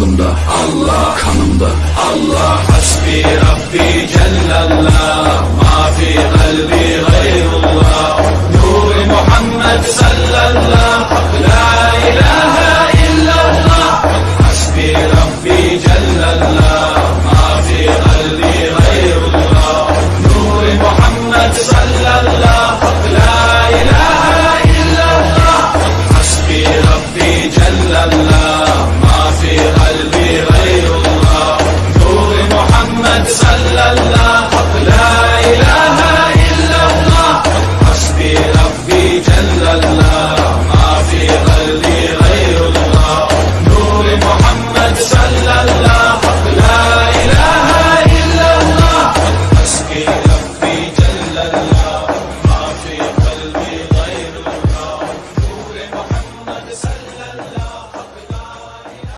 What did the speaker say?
aklımda Allah kanımda Allah. Hasbi Rabbi cellallah Ma fi kalbi gayrullah. Nur Muhammed sallallahu la la